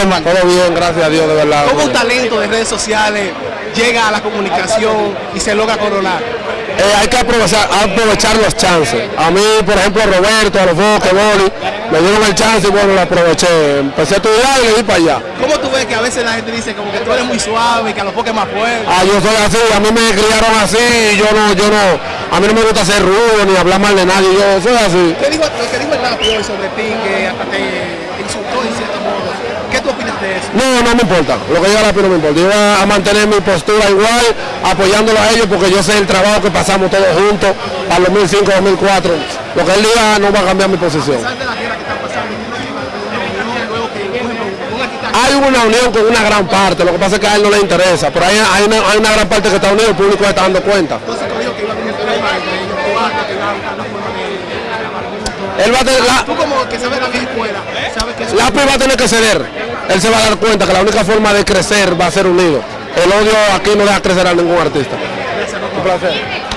hermano? Todo bien, gracias a Dios, de verdad. ¿Cómo un talento de redes sociales llega a la comunicación y se logra coronar? Eh, hay que aprovechar, aprovechar los chances. A mí, por ejemplo, Roberto, a los Foques, Boli, me dieron el chance y bueno, lo aproveché. Empecé a estudiar y le di para allá. ¿Cómo tú ves que a veces la gente dice como que tú eres muy suave y que a los Foques más fuerte? Ah, yo soy así, a mí me criaron así y yo no, yo no, a mí no me gusta ser rudo ni hablar mal de nadie, yo soy así. ¿Qué dijo, lo que dijo el hoy sobre ti, que hasta te insultó en cierto modo? ¿Qué tú opinas de eso? No, no me importa, lo que diga la no me importa. Yo voy a mantener mi postura igual, apoyándolo a ellos porque yo sé el trabajo que pasamos todos juntos para el 2005, 2004. Lo que él diga no va a cambiar mi posición. La Hay una unión con una gran parte, lo que pasa es que a él no le interesa, pero hay, hay, una, hay una gran parte que está unido, el público está dando cuenta. Él va a tener, la, Tú como que sabes la escuela, sabes que Lápiz va a tener que ceder. Él se va a dar cuenta que la única forma de crecer va a ser unido. El odio aquí no deja crecer a ningún artista. Un placer.